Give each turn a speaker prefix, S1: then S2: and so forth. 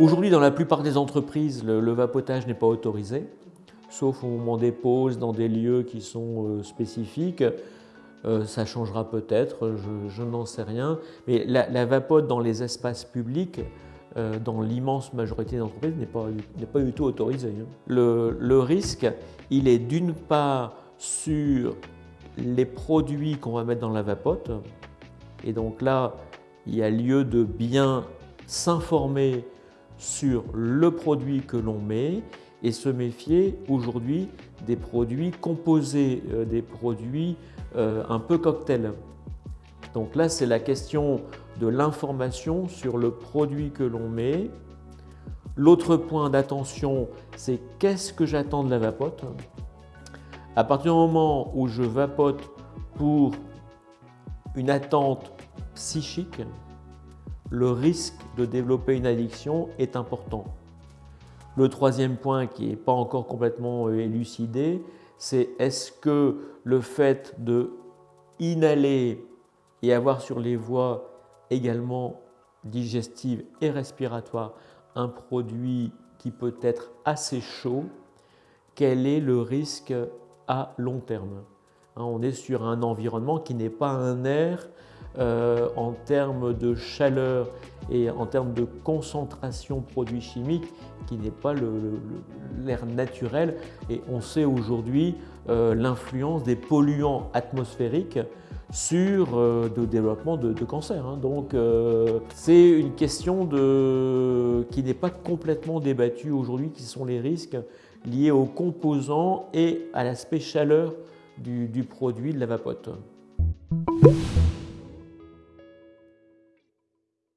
S1: Aujourd'hui, dans la plupart des entreprises, le, vapotage n'est pas autorisé, sauf au moment des pauses dans des lieux qui sont euh, spécifiques. Euh, ça changera peut-être, je, n'en sais rien. Mais la, vapote dans les espaces publics, euh, dans l'immense majorité d'entreprises, n'est pas, pas, du tout autorisée. Hein. Le, le risque, il est d'une part sur les produits qu'on va mettre dans la vapote. Et donc là, il y a lieu de bien s'informer sur le produit que l'on met et se méfier aujourd'hui des produits composés, euh, des produits euh, un peu cocktail. Donc là, c'est la question de l'information sur le produit que l'on met. L'autre point d'attention, c'est qu'est-ce que j'attends de la vapote? À partir du moment où je vapote pour une attente psychique, le risque de développer une addiction est important. Le troisième point qui n'est pas encore complètement euh, élucidé, c'est est-ce que le fait de inhaler et avoir sur les voies également digestives et respiratoires un produit qui peut être assez chaud, quel est le risque à long terme? Hein, On est sur un environnement qui n'est pas un air euh, en termes de chaleur et en termes de concentration produits chimiques qui n'est pas l'air naturel. Et on sait aujourd'hui euh, l'influence des polluants atmosphériques sur euh, le développement de, cancer. Hein. Donc c'est une question de, qui n'est pas complètement débattue aujourd'hui, qui sont les risques liés aux composants et à l'aspect chaleur du, du produit de la vapote.